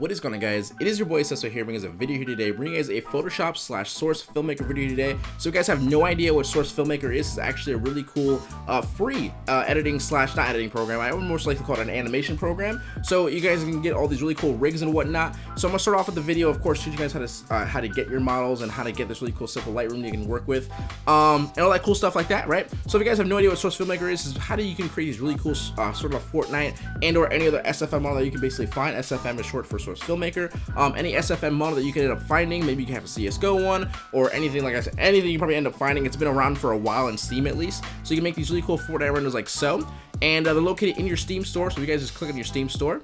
What is going on guys? It is your boy Sesso here bringing us a video here today, bringing us a Photoshop slash Source Filmmaker video today. So you guys have no idea what Source Filmmaker is, it's actually a really cool uh, free uh, editing slash not editing program. I would most likely call it an animation program. So you guys can get all these really cool rigs and whatnot. So I'm gonna start off with the video, of course, teach you guys how to uh, how to get your models and how to get this really cool simple Lightroom you can work with, um, and all that cool stuff like that, right? So if you guys have no idea what Source Filmmaker is, is how do you can create these really cool uh, sort of a Fortnite and or any other SFM model that you can basically find. SFM is short for Source Filmmaker. Um, any SFM model that you can end up finding, maybe you can have a CSGO one or anything like I said, anything you probably end up finding. It's been around for a while in Steam at least, so you can make these really cool Fortnite renders like so. And uh, they're located in your Steam store, so you guys just click on your Steam store.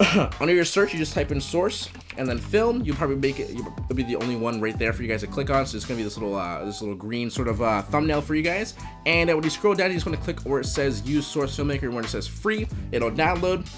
Under your search, you just type in source and then film. You'll probably make it. It'll be the only one right there for you guys to click on. So it's gonna be this little, uh, this little green sort of uh, thumbnail for you guys. And uh, when you scroll down, you just want to click where it says use source filmmaker. And when it says free, it'll download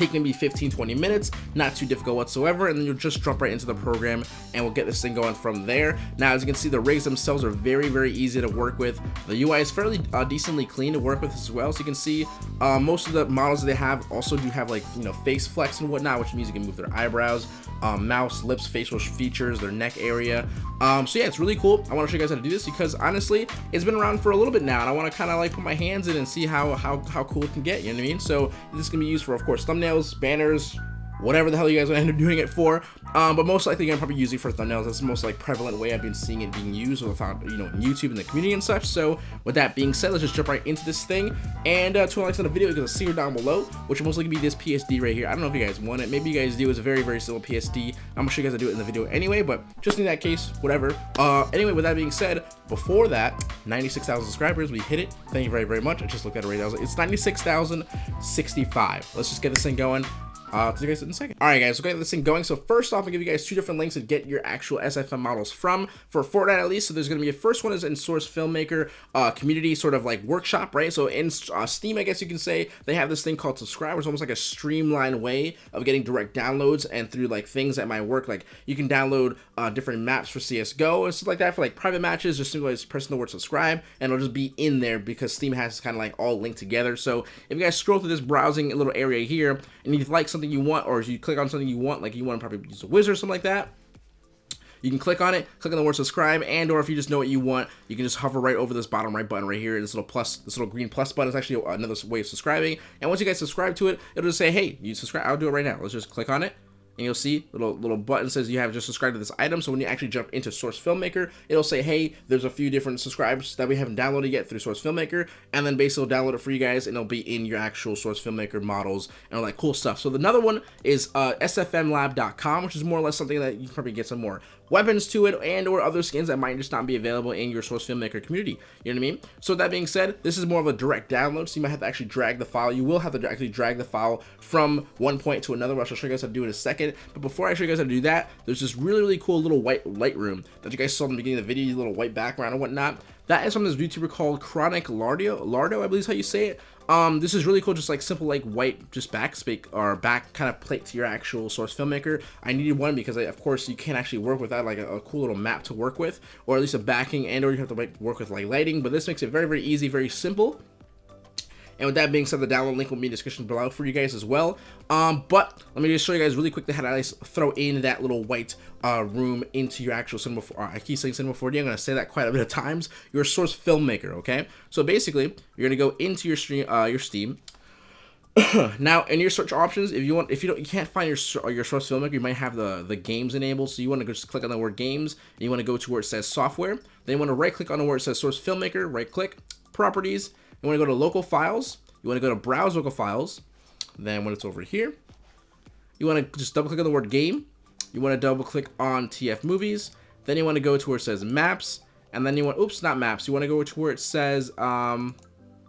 take maybe 15 20 minutes not too difficult whatsoever and then you'll just jump right into the program and we'll get this thing going from there. Now as you can see the rigs themselves are very very easy to work with. The UI is fairly uh, decently clean to work with as well so you can see uh, most of the models they have also do have like you know face flex and whatnot which means you can move their eyebrows um, mouse lips facial features their neck area. Um, so yeah it's really cool. I want to show you guys how to do this because honestly it's been around for a little bit now and I want to kind of like put my hands in and see how how how cool it can get you know what I mean? So this can be used for of course thumbnails thumbnails, banners, whatever the hell you guys end up doing it for. Um, but most likely I'm probably using it for thumbnails. That's the most like prevalent way I've been seeing it being used without you know YouTube and the community and such. So with that being said, let's just jump right into this thing. And uh, to likes on the video, you can see down below, which will most likely be this PSD right here. I don't know if you guys want it. Maybe you guys do. It's a very very simple PSD. I'm gonna show you guys how to do it in the video anyway. But just in that case, whatever. Uh, anyway, with that being said, before that, 96,000 subscribers. We hit it. Thank you very very much. I just looked at it right now. It's 96,065. Let's just get this thing going. Uh, see you guys in a second. All right, guys, we're getting this thing going. So first off, I'll give you guys two different links to get your actual SFM models from for Fortnite at least. So there's going to be a first one is in Source Filmmaker uh, community sort of like workshop, right? So in uh, Steam, I guess you can say they have this thing called subscribers, almost like a streamlined way of getting direct downloads and through like things that might work. Like you can download uh, different maps for CS:GO and stuff like that for like private matches. Just simply just pressing the word subscribe, and it'll just be in there because Steam has kind of like all linked together. So if you guys scroll through this browsing little area here, and you like something you want, or if you click on something you want, like you want to probably use a wizard or something like that, you can click on it, click on the word subscribe, and or if you just know what you want, you can just hover right over this bottom right button right here. This little plus, this little green plus button is actually another way of subscribing. And once you guys subscribe to it, it'll just say, hey, you subscribe. I'll do it right now. Let's just click on it and you'll see little little button says you have just subscribed to this item. So when you actually jump into source filmmaker it'll say hey there's a few different subscribers that we haven't downloaded yet through source filmmaker. And then basically download it for you guys and it'll be in your actual source filmmaker models and all that cool stuff. So the another one is uh, sfmlab.com which is more or less something that you can probably get some more weapons to it and or other skins that might just not be available in your source filmmaker community. You know what i mean? So that being said this is more of a direct download so you might have to actually drag the file. You will have to actually drag the file from one point to another. Which i'll show you guys how to do in a second. But before i show you guys how to do that there's this really really cool little white lightroom that you guys saw in the beginning of the video little white background and whatnot. That is from this youtuber called chronic lardo lardo i believe is how you say it um, this is really cool, just like simple like white, just backspace or back kind of plate to your actual source filmmaker. I needed one because I, of course you can't actually work without like a, a, cool little map to work with, or at least a backing and or you have to like work with like lighting, but this makes it very, very easy, very simple. And with that being said, the download link will be in the description below for you guys as well. Um, but let me just show you guys really quickly how to throw in that little white uh, room into your actual Cinema 4. Uh, I keep saying Cinema 4D. I'm going to say that quite a bit of times. Your source filmmaker, okay? So basically, you're going to go into your stream, uh, your Steam. now in your search options if you want if you don't you can't find your your source filmmaker you might have the the games enabled so you want to just click on the word games and you want to go to where it says software then you want to right click on the where it says source filmmaker right click properties you want to go to local files. You want to go to browse local files. Then when it's over here, you want to just double click on the word game. You want to double click on TF movies. Then you want to go to where it says maps. And then you want, oops, not maps. You want to go to where it says, um,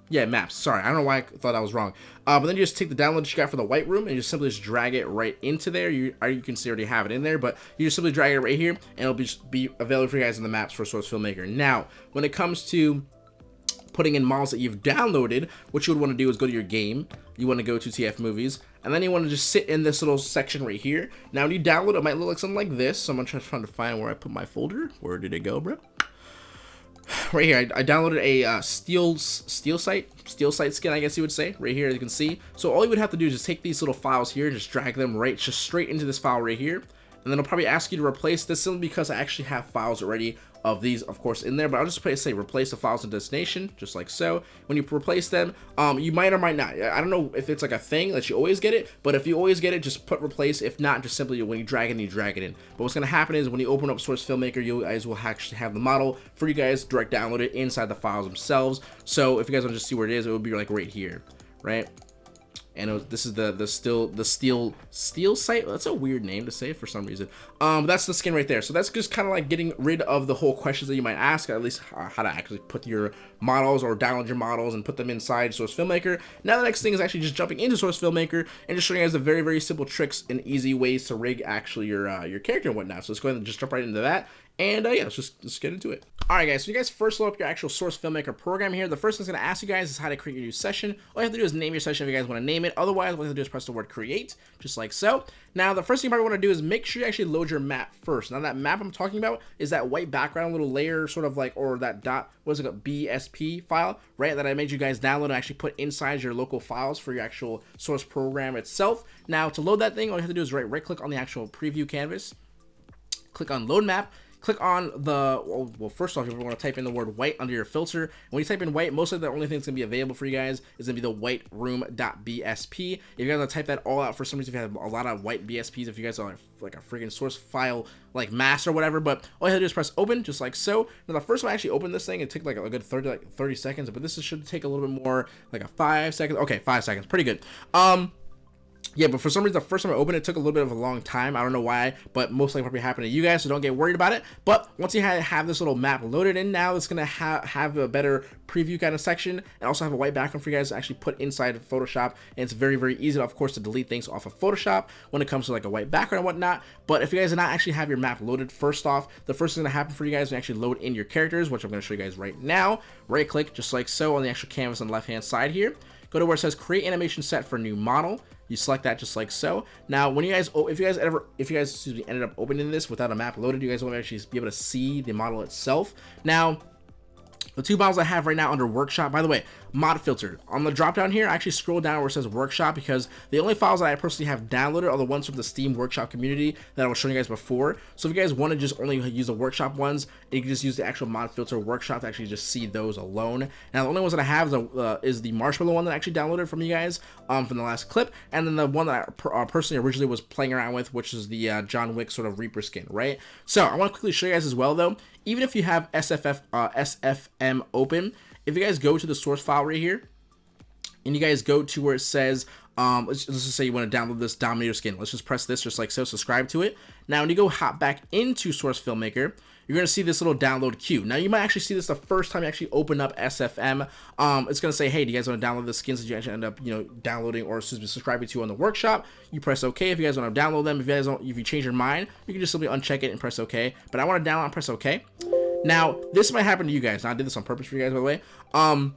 yeah, maps. Sorry, I don't know why I thought I was wrong. Uh, but then you just take the download you got for the white room and you just simply just drag it right into there. You, or you can see already have it in there, but you just simply drag it right here and it'll be, be available for you guys in the maps for Source Filmmaker. Now, when it comes to putting in models that you've downloaded, what you would want to do is go to your game, you want to go to TF Movies, and then you want to just sit in this little section right here. Now when you download, it might look like something like this, so I'm trying to find where I put my folder. Where did it go, bro? right here, I, I downloaded a uh, steel steel site, steel site skin, I guess you would say, right here, as you can see. So all you would have to do is just take these little files here and just drag them right, just straight into this file right here. And then it'll probably ask you to replace this simply because I actually have files already of these, of course, in there, but I'll just say replace the files and destination, just like so. When you replace them, um, you might or might not. I don't know if it's like a thing that you always get it, but if you always get it, just put replace. If not, just simply when you drag it, you drag it in. But what's going to happen is when you open up Source Filmmaker, you guys will actually have the model for you guys direct download it inside the files themselves. So if you guys want to just see where it is, it would be like right here, right? And was, this is the the still the steel steel site? That's a weird name to say for some reason. Um that's the skin right there. So that's just kind of like getting rid of the whole questions that you might ask at least how to actually put your models or download your models and put them inside source filmmaker. Now the next thing is actually just jumping into source filmmaker and just showing you guys the very very simple tricks and easy ways to rig actually your uh, your character and whatnot. So let's go ahead and just jump right into that and uh, yeah, let's just let's get into it. All right, guys. So you guys first load up your actual Source Filmmaker program here. The first thing it's going to ask you guys is how to create your new session. All you have to do is name your session if you guys want to name it. Otherwise, what you have to do is press the word create, just like so. Now, the first thing you probably want to do is make sure you actually load your map first. Now, that map I'm talking about is that white background little layer, sort of like, or that dot, what is it, a BSP file, right? That I made you guys download and actually put inside your local files for your actual Source program itself. Now, to load that thing, all you have to do is right, right click on the actual preview canvas, click on load map click on the, well, well first off, you want to type in the word white under your filter. When you type in white, most of the only thing that's going to be available for you guys is going to be the white room.bsp. If you guys want to type that all out for some reason, if you have a lot of white BSPs, if you guys are like a freaking source file like mass or whatever, but all you have to do is press open just like so. Now the first time I actually opened this thing, it took like a good 30 like 30 seconds, but this should take a little bit more, like a five seconds. Okay, five seconds, pretty good. Um, yeah, but for some reason, the first time I opened it, took a little bit of a long time. I don't know why, but most likely probably happened to you guys, so don't get worried about it. But once you have this little map loaded in now, it's going to ha have a better preview kind of section and also have a white background for you guys to actually put inside Photoshop. And it's very, very easy, of course, to delete things off of Photoshop when it comes to like a white background and whatnot. But if you guys do not actually have your map loaded, first off, the first thing that happen for you guys is actually load in your characters, which I'm going to show you guys right now. Right click, just like so, on the actual canvas on the left-hand side here. Go to where it says create animation set for new model you select that just like so. Now, when you guys, oh, if you guys ever, if you guys excuse me, ended up opening this without a map loaded, you guys will actually be able to see the model itself. Now, the two models I have right now under workshop, by the way, mod filter. On the drop down here, I actually scroll down where it says workshop because the only files that I personally have downloaded are the ones from the Steam workshop community that I was showing you guys before. So if you guys want to just only use the workshop ones, you can just use the actual mod filter workshop to actually just see those alone. Now the only ones that I have is, the, uh, is the marshmallow one that I actually downloaded from you guys um, from the last clip, and then the one that I per, uh, personally originally was playing around with, which is the uh, John Wick sort of Reaper skin, right? So I want to quickly show you guys as well though, even if you have SFF, uh, SFM open, if you guys go to the source file right here, and you guys go to where it says, um, let's, let's just say you want to download this Dominator skin. Let's just press this just like so, subscribe to it. Now, when you go hop back into Source Filmmaker, you're going to see this little download queue. Now, you might actually see this the first time you actually open up SFM. Um, it's going to say, hey, do you guys want to download the skins that you actually end up, you know, downloading or subscribing to on the workshop? You press OK if you guys want to download them. If you guys don't, if you change your mind, you can just simply uncheck it and press OK. But I want to download and press OK. Now, this might happen to you guys. Now, I did this on purpose for you guys, by the way. Um,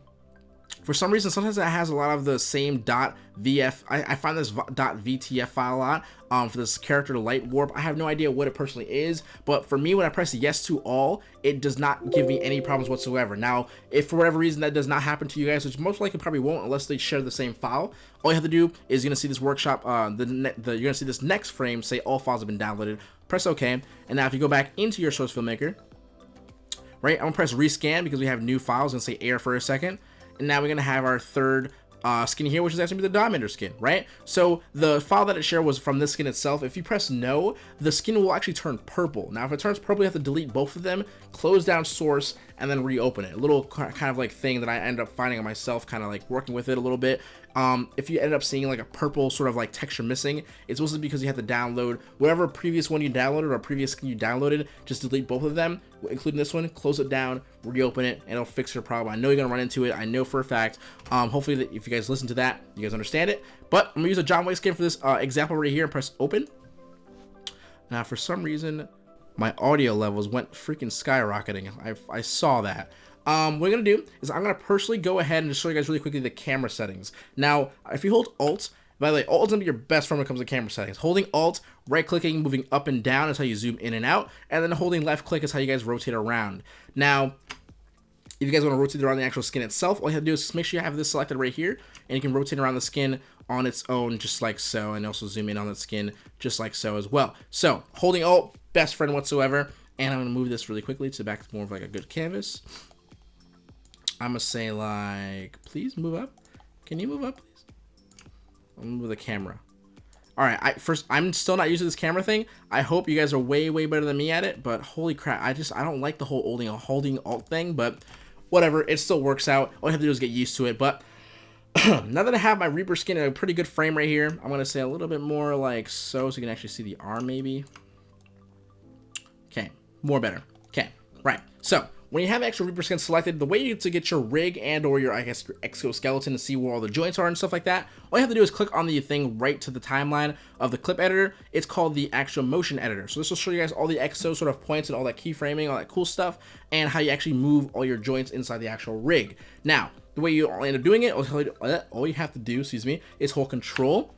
for some reason, sometimes it has a lot of the same VF. I, I find this VTF file a lot um, for this character light warp. I have no idea what it personally is, but for me, when I press yes to all, it does not give me any problems whatsoever. Now, if for whatever reason that does not happen to you guys, which most likely probably won't unless they share the same file, all you have to do is you're gonna see this workshop. Uh, the, the you're gonna see this next frame say all files have been downloaded. Press OK, and now if you go back into your source filmmaker, right? I'm gonna press rescan because we have new files and say air for a second and now we're gonna have our third uh, skin here, which is actually the Dominator skin, right? So the file that it shared was from this skin itself. If you press no, the skin will actually turn purple. Now, if it turns purple, you have to delete both of them, close down source, and then reopen it. A little kind of like thing that I end up finding myself, kind of like working with it a little bit. Um, if you end up seeing like a purple sort of like texture missing, it's mostly because you have to download whatever previous one you downloaded or previous skin you downloaded, just delete both of them, including this one, close it down, reopen it, and it'll fix your problem. I know you're gonna run into it. I know for a fact. Um, hopefully that if you guys listen to that, you guys understand it. But I'm gonna use a John Wick skin for this uh, example right here and press open. Now, for some reason, my audio levels went freaking skyrocketing. I, I saw that. Um, what I'm going to do is I'm going to personally go ahead and just show you guys really quickly the camera settings. Now, if you hold Alt, by the way, Alt is going to be your best friend when it comes to camera settings. Holding Alt, right-clicking, moving up and down is how you zoom in and out, and then holding left-click is how you guys rotate around. Now, if you guys want to rotate around the actual skin itself, all you have to do is just make sure you have this selected right here, and you can rotate around the skin on its own just like so, and also zoom in on the skin just like so as well. So, holding Alt, best friend whatsoever, and I'm going to move this really quickly to back to more of like a good canvas. I'm going to say like, please move up. Can you move up, please? I'll move the camera. All right, I first I'm still not used to this camera thing. I hope you guys are way way better than me at it, but holy crap, I just I don't like the whole holding holding alt thing, but whatever, it still works out. All you have to do is get used to it. But now that I have my Reaper skin in a pretty good frame right here, I'm gonna say a little bit more like so, so you can actually see the arm maybe. Okay, more better. Okay, right. So when you have extra Reaper skin selected, the way to get your rig and or your, I guess, your exoskeleton to see where all the joints are and stuff like that, all you have to do is click on the thing right to the timeline of the clip editor. It's called the actual motion editor. So this will show you guys all the exo sort of points and all that keyframing, all that cool stuff, and how you actually move all your joints inside the actual rig. Now, the way you end up doing it, all you have to uh, do, excuse me, is hold control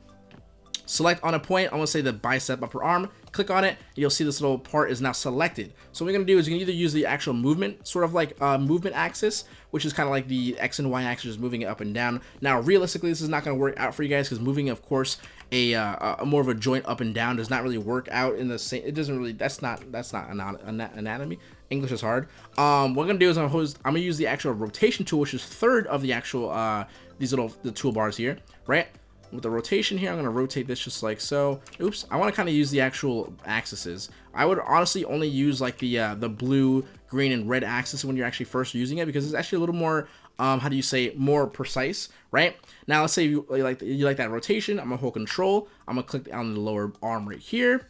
select on a point, I'm gonna say the bicep upper arm, click on it, you'll see this little part is now selected. So what we're gonna do is you can either use the actual movement, sort of like uh, movement axis, which is kind of like the X and Y axis, just moving it up and down. Now, realistically, this is not gonna work out for you guys because moving, of course, a, uh, a, more of a joint up and down does not really work out in the same, it doesn't really, that's not, that's not an anatomy. English is hard. Um, what I'm gonna do is I'm gonna, I'm gonna use the actual rotation tool, which is third of the actual, uh, these little, the toolbars here, right? With the rotation here, I'm going to rotate this just like so. Oops, I want to kind of use the actual axes. I would honestly only use like the uh, the blue, green, and red axis when you're actually first using it because it's actually a little more, um, how do you say, more precise, right? Now, let's say you like you like that rotation. I'm going to hold control. I'm going to click on the lower arm right here.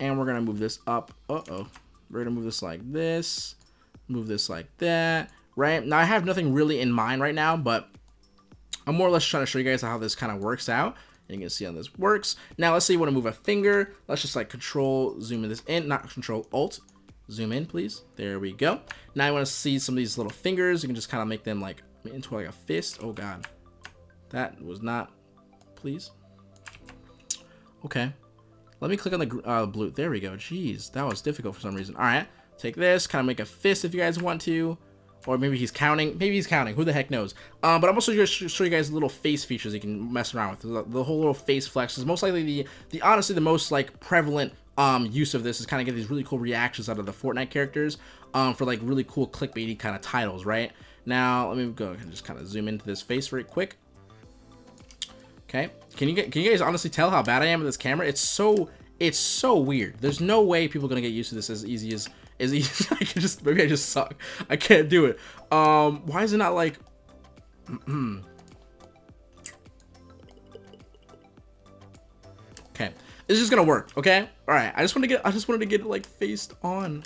And we're going to move this up. Uh-oh. We're going to move this like this. Move this like that, right? Now, I have nothing really in mind right now, but I'm more or less trying to show you guys how this kind of works out. And you can see how this works. Now, let's say you want to move a finger. Let's just like control, zoom in this in, not control, alt. Zoom in, please. There we go. Now I want to see some of these little fingers. You can just kind of make them like into like a fist. Oh, God. That was not, please. Okay. Let me click on the uh, blue. There we go. Jeez, that was difficult for some reason. All right. Take this, kind of make a fist if you guys want to. Or maybe he's counting. Maybe he's counting. Who the heck knows? Um, but I'm also going to show you guys little face features you can mess around with. The, whole little face flex is most likely the, the honestly the most like prevalent um, use of this is kind of get these really cool reactions out of the Fortnite characters um, for like really cool clickbaity kind of titles, right? Now, let me go and just kind of zoom into this face very quick. Okay, can you get can you guys honestly tell how bad I am with this camera? It's so it's so weird. There's no way people are gonna get used to this as easy as is easy. I can just maybe I just suck. I can't do it. Um, why is it not like? okay, this is gonna work. Okay, all right. I just want to get. I just wanted to get it like faced on.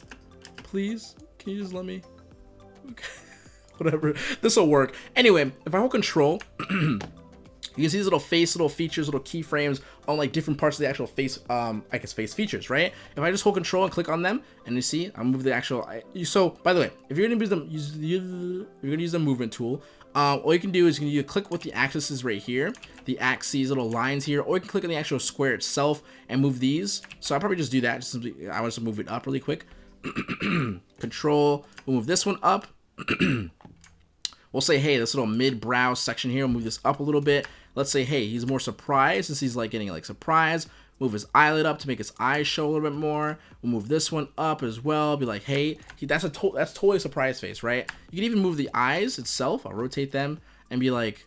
Please, can you just let me? Okay. Whatever. This will work. Anyway, if I hold control. You can see these little face, little features, little keyframes on like different parts of the actual face, um, I guess face features, right? If I just hold control and click on them, and you see, I move the actual, I, so by the way, if you're gonna use them, use, you're gonna use the movement tool, uh, all you can do is you can click with the axes right here, the axes, little lines here, or you can click on the actual square itself and move these. So I'll probably just do that. Just simply, I want to move it up really quick. Control, we'll move this one up. we'll say, hey, this little mid-brow section here, we'll move this up a little bit. Let's say, hey, he's more surprised since he's like getting like surprised. Move his eyelid up to make his eyes show a little bit more. We'll move this one up as well. Be like, hey, he, that's a to that's totally a surprise face, right? You can even move the eyes itself. I'll rotate them and be like,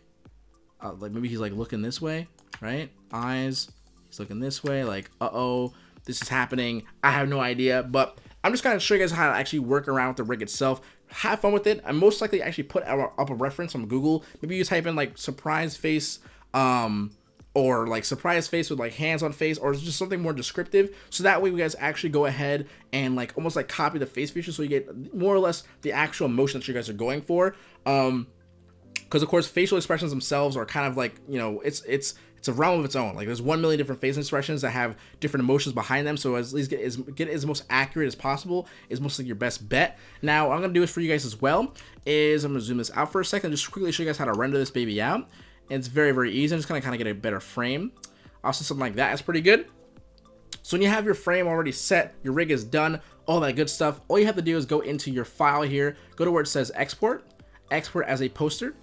uh, like maybe he's like looking this way, right? Eyes, he's looking this way. Like, uh oh, this is happening. I have no idea, but I'm just gonna show you guys how to actually work around with the rig itself have fun with it. I most likely actually put up a reference on Google. Maybe you type in like surprise face um, or like surprise face with like hands on face or just something more descriptive. So that way you guys actually go ahead and like almost like copy the face feature so you get more or less the actual emotion that you guys are going for. Um because of course facial expressions themselves are kind of like you know it's it's it's a realm of its own. Like there's one million different face expressions that have different emotions behind them so as least get as get as most accurate as possible is mostly your best bet. Now what i'm gonna do is for you guys as well is i'm gonna zoom this out for a second just quickly show you guys how to render this baby out it's very, very easy. I'm just going to kind of get a better frame. Also, something like that is pretty good. So when you have your frame already set, your rig is done, all that good stuff, all you have to do is go into your file here, go to where it says export, export as a poster.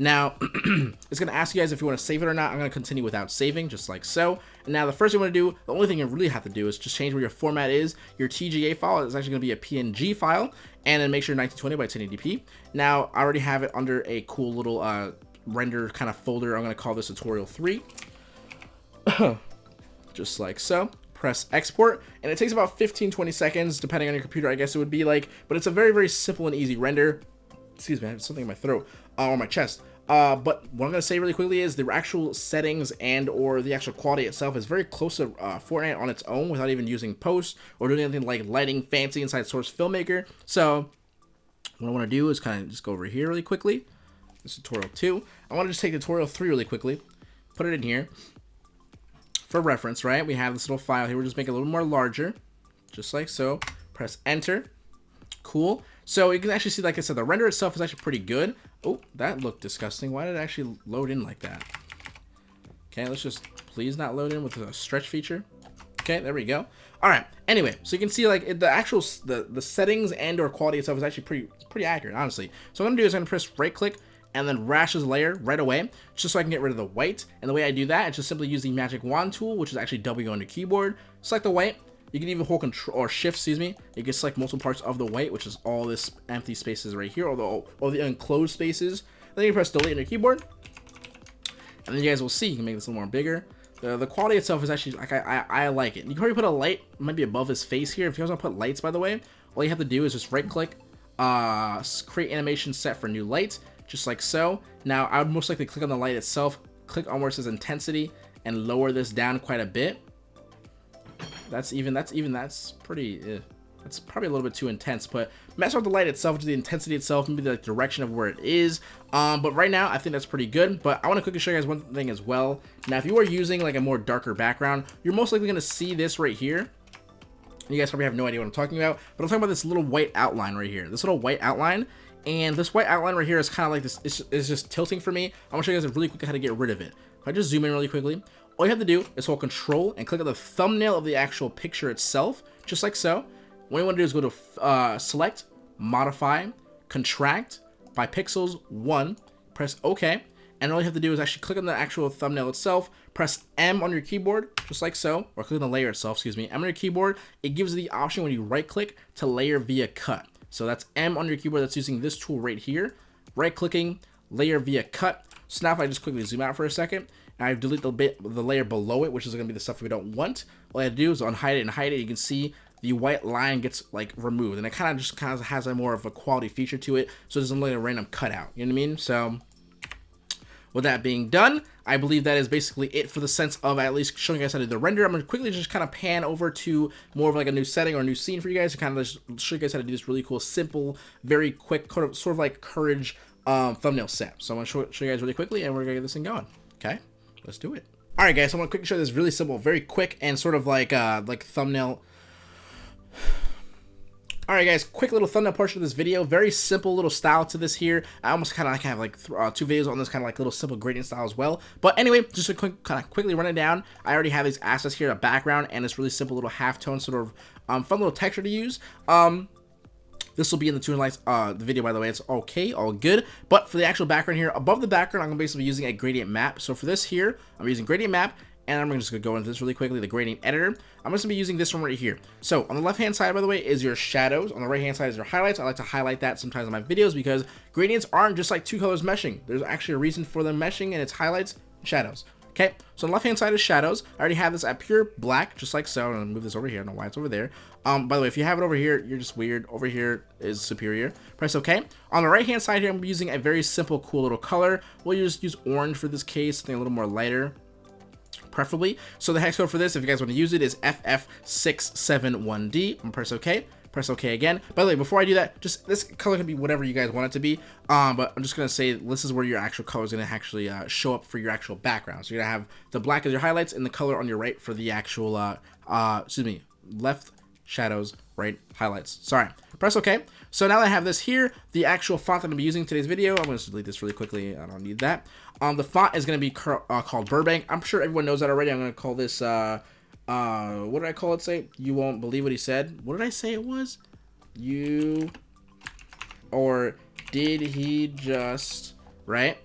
Now, it's going to ask you guys if you want to save it or not. I'm going to continue without saving, just like so. And now the first thing you want to do, the only thing you really have to do is just change where your format is. Your TGA file is actually going to be a PNG file, and then make sure 1920 by 1080p. Now, I already have it under a cool little uh, render kind of folder. I'm going to call this tutorial 3. just like so press export and it takes about 15 20 seconds depending on your computer i guess it would be like but it's a very very simple and easy render excuse me i have something in my throat uh, or my chest uh, but what I'm going to say really quickly is the actual settings and or the actual quality itself is very close to uh, Fortnite on its own without even using post or doing anything like lighting fancy inside Source Filmmaker. So what I want to do is kind of just go over here really quickly. This tutorial 2. I want to just take tutorial 3 really quickly, put it in here. For reference, right, we have this little file here. We'll just make it a little more larger, just like so. Press enter. Cool. So you can actually see, like I said, the render itself is actually pretty good. Oh, that looked disgusting. Why did it actually load in like that? Okay, let's just please not load in with a stretch feature. Okay, there we go. All right. Anyway, so you can see like the actual the the settings and or quality itself is actually pretty pretty accurate, honestly. So what I'm gonna do is I'm gonna press right click and then rashes layer right away, just so I can get rid of the white. And the way I do that is just simply use the magic wand tool, which is actually W on your keyboard. Select the white, you can even hold control or shift, excuse me. You can select multiple parts of the white, which is all this empty spaces right here, or the, all the enclosed spaces. Then you press delete on your keyboard. And then you guys will see, you can make this a little more bigger. The, the quality itself is actually, like, I, I, I like it. You can probably put a light, might be above his face here. If you guys want to put lights, by the way, all you have to do is just right click, uh, create animation set for new light, just like so. Now, I would most likely click on the light itself, click on where it says intensity, and lower this down quite a bit that's even, that's even, that's pretty, eh. That's probably a little bit too intense, but mess with the light itself, just the intensity itself, maybe the direction of where it is. Um, but right now, I think that's pretty good. But I want to quickly show you guys one thing as well. Now, if you are using like a more darker background, you're most likely going to see this right here. You guys probably have no idea what I'm talking about, but I'm talking about this little white outline right here. This little white outline, and this white outline right here is kind of like this, it's, it's just tilting for me. I'm to show you guys really quick how to get rid of it. If I just zoom in really quickly, all you have to do is hold control and click on the thumbnail of the actual picture itself, just like so. What you want to do is go to uh, select, modify, contract by pixels 1, press OK, and all you have to do is actually click on the actual thumbnail itself, press M on your keyboard, just like so, or click on the layer itself, excuse me, M on your keyboard, it gives you the option when you right click to layer via cut. So that's M on your keyboard that's using this tool right here, right clicking, layer via cut. So now if I just quickly zoom out for a second, and I delete the bit the layer below it, which is going to be the stuff we don't want. All I do is unhide it and hide it. You can see the white line gets like removed, and it kind of just kind of has a more of a quality feature to it, so it doesn't look like a random cutout. You know what I mean? So. With that being done, I believe that is basically it for the sense of at least showing you guys how to do the render. I'm going to quickly just kind of pan over to more of like a new setting or a new scene for you guys to kind of just show you guys how to do this really cool, simple, very quick, sort of, like courage um, thumbnail set. So I'm going to show, show you guys really quickly and we're going to get this thing going. Okay? let's do it. All right, guys, so I'm gonna quickly show this really simple, very quick, and sort of like uh, like thumbnail. All right, guys, quick little thumbnail portion of this video. Very simple little style to this here. I almost kind of like have like uh, two videos on this kind of like little simple gradient style as well. But anyway, just to quick, kind of quickly run it down. I already have these assets here, a background, and this really simple little halftone sort of um, fun little texture to use. Um, this will be in the Toon Lights uh, the video, by the way. It's okay, all good. But for the actual background here, above the background, I'm going to basically be using a gradient map. So for this here, I'm using gradient map, and I'm just going to go into this really quickly, the gradient editor. I'm just going to be using this one right here. So on the left-hand side, by the way, is your shadows. On the right-hand side is your highlights. I like to highlight that sometimes in my videos because gradients aren't just like two colors meshing. There's actually a reason for them meshing, and it's highlights and shadows. Okay, so on the left-hand side is shadows. I already have this at pure black, just like so. I'm gonna move this over here. I don't know why it's over there. Um, by the way, if you have it over here, you're just weird. Over here is superior. Press OK. On the right-hand side here, I'm using a very simple, cool little color. We'll just use orange for this case, something a little more lighter preferably. So the hex code for this, if you guys want to use it, is FF671D. I'm press OK press OK again. By the way, before I do that, just this color can be whatever you guys want it to be. Um, but I'm just gonna say this is where your actual color is gonna actually uh, show up for your actual background. So you're gonna have the black as your highlights and the color on your right for the actual, uh, uh, excuse me, left shadows, right highlights. Sorry. Press OK. So now that I have this here, the actual font that I'm be using today's video, I'm going to delete this really quickly. I don't need that. Um, the font is going to be uh, called Burbank. I'm sure everyone knows that already. I'm going to call this uh, uh, what did I call it say? You won't believe what he said. What did I say it was? You, or did he just, right?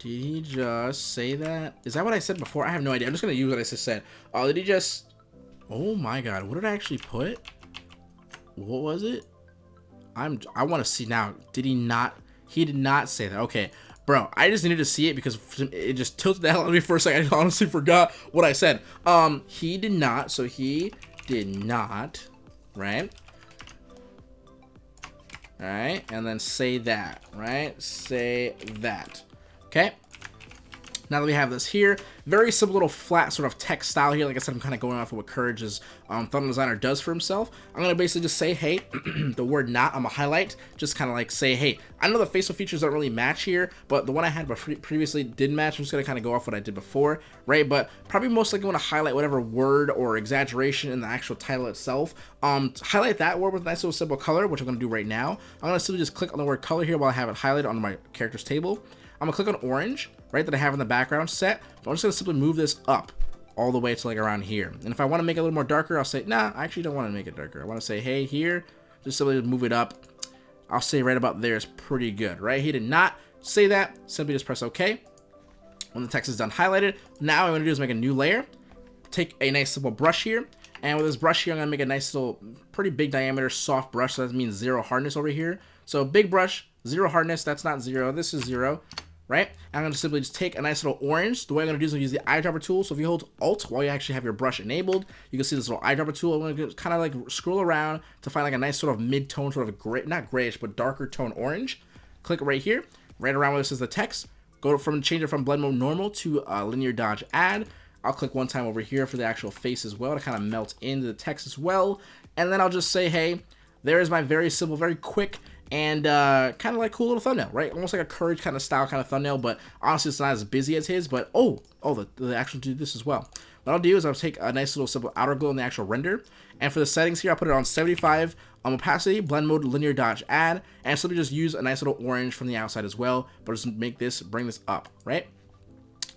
Did he just say that? Is that what I said before? I have no idea. I'm just going to use what I just said. Oh, did he just... Oh my god, what did I actually put? What was it? I'm I want to see now. Did he not he did not say that. Okay. Bro, I just needed to see it because it just tilted the hell out of me for a second. I honestly forgot what I said. Um, he did not. So he did not, right? All right, and then say that, right? Say that. Okay. Now that we have this here, very simple little flat sort of text style here. Like I said, I'm kind of going off of what Courage's um, thumbnail designer does for himself. I'm going to basically just say, hey, the word not, I'm going to highlight, just kind of like say, hey, I know the facial features don't really match here, but the one I had previously did match. I'm just going to kind of go off what I did before, right? But probably most likely want to highlight whatever word or exaggeration in the actual title itself. Um, highlight that word with a nice little simple color, which I'm going to do right now. I'm going to simply just click on the word color here while I have it highlighted on my character's table. I'm gonna click on orange, right, that I have in the background set. But I'm just gonna simply move this up all the way to like around here. And if I wanna make it a little more darker, I'll say, nah, I actually don't wanna make it darker. I wanna say, hey, here, just simply move it up. I'll say right about there is pretty good, right? He did not say that, simply just press okay. When the text is done highlighted, now I'm gonna do is make a new layer, take a nice simple brush here, and with this brush here, I'm gonna make a nice little, pretty big diameter, soft brush, so that means zero hardness over here. So big brush, zero hardness, that's not zero, this is zero right? I'm going to simply just take a nice little orange. The way I'm going to do is use the eyedropper tool. So if you hold Alt while you actually have your brush enabled, you can see this little eyedropper tool. I'm going to kind of like scroll around to find like a nice sort of mid-tone, sort of gray, not grayish, but darker tone orange. Click right here, right around where this is the text. Go from change it from blend mode normal to uh, linear dodge add. I'll click one time over here for the actual face as well to kind of melt into the text as well. And then I'll just say, hey, there is my very simple, very quick and uh, kind of like cool little thumbnail, right? Almost like a Courage kind of style kind of thumbnail, but honestly, it's not as busy as his. But oh, oh, the, the actual do this as well. What I'll do is I'll take a nice little simple outer glow in the actual render, and for the settings here, I'll put it on 75 on opacity, blend mode, linear dodge, add, and simply just use a nice little orange from the outside as well, but just make this, bring this up, right?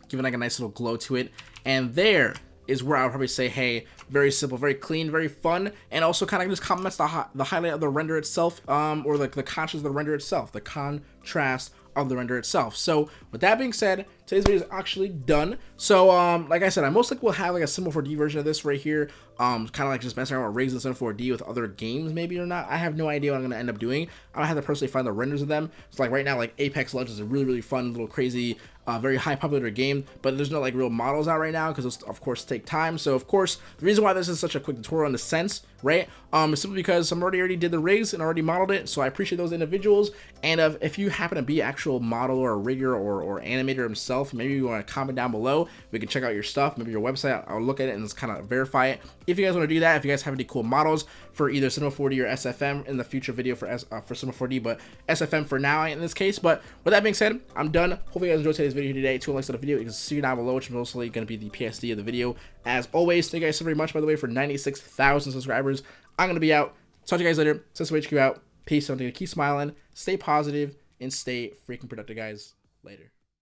Give it like a nice little glow to it, and there is where I would probably say, hey, very simple, very clean, very fun, and also kind of just complements the, the highlight of the render itself, um, or like the contrast of the render itself, the contrast of the render itself. So with that being said, today's video is actually done. So um, like I said, I most likely will have like a Cinema 4D version of this right here. Um, kind of like just messing around with rigs in Cinema 4D with other games maybe or not. I have no idea what I'm going to end up doing. I don't have to personally find the renders of them. So like right now, like Apex Legends is a really, really fun, little crazy uh, very high popular game, but there's no like real models out right now because of course take time. So of course, the reason why this is such a quick tutorial in the sense, right, um, simply because some already already did the rigs and already modeled it. So I appreciate those individuals. And uh, if you happen to be actual model or a rigger or, or animator himself, maybe you want to comment down below. We can check out your stuff, maybe your website. I'll look at it and just kind of verify it. If you guys want to do that, if you guys have any cool models for either Cinema 4D or SFM in the future video for S uh, for Cinema 4D, but SFM for now in this case. But with that being said, I'm done. Hopefully you guys enjoyed today's video today. Two likes to the video. You can see down below, which is mostly going to be the PSD of the video. As always, thank you guys so very much, by the way, for 96,000 subscribers. I'm going to be out. Talk to you guys later. HQ out. Peace. I'm going to keep smiling, stay positive, and stay freaking productive, guys. Later.